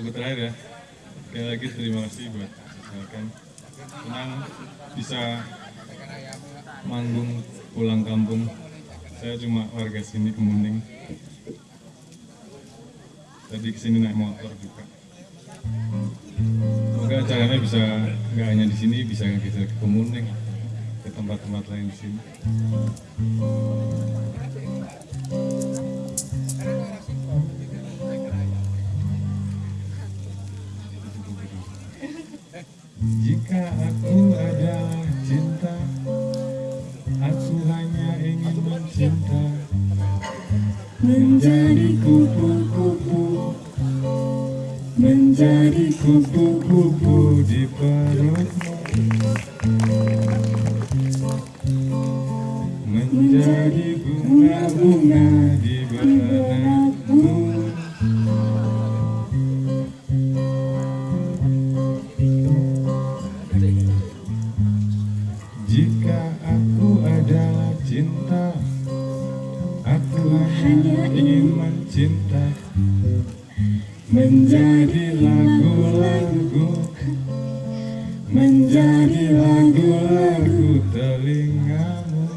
lagu terakhir ya. Sekali lagi terima kasih buat kan senang bisa manggung pulang kampung. Saya cuma warga sini Kemuning tadi ke sini naik motor juga. Semoga acaranya bisa nggak hanya di sini bisa kita ke Kemuning ke tempat-tempat lain di sini Menjadi kupu-kupu di perutmu Menjadi bunga-bunga di benakmu Jika aku adalah cinta Aku hanya ingin mencinta Menjadi lagu-lagu Menjadi lagu-lagu telingamu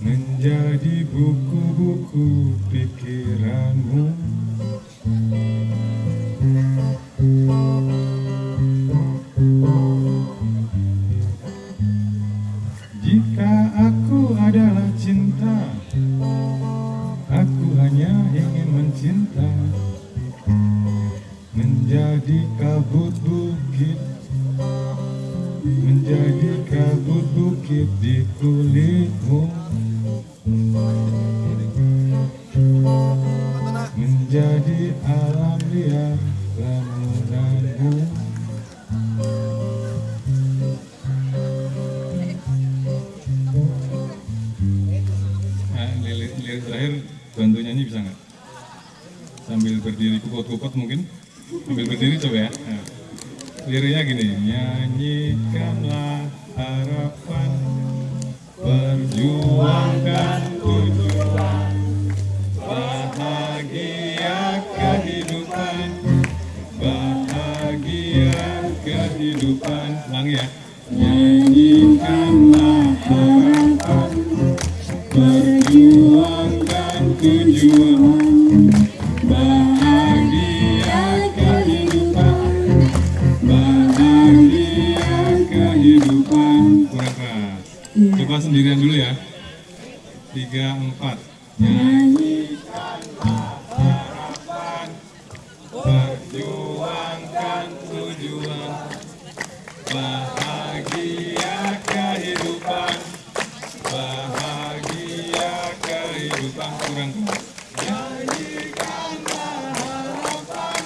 Menjadi buku-buku pikiranmu Menjadi kabut bukit Menjadi kabut bukit di kulitmu Menjadi alam liar lamunanmu Nah, lirik terakhir bantu nyanyi bisa nggak? Sambil berdiri kupot-kupot mungkin? Sambil berdiri coba ya. Nah, liriknya gini, nyanyikanlah harapan, perjuangkan tujuan, bahagia kehidupan, bahagia kehidupan. Ulangi ya. Nyanyikanlah harapan, Perjuangkan Tiga, empat Nyanyikanlah harapan Perjuangkan tujuan. Bahagia kehidupan. Bahagia kehidupan. Kurang nyanyikanlah harapan.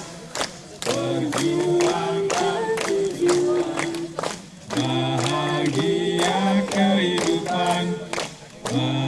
Perjuangkan tujuan. Bahagia kehidupan. bahagia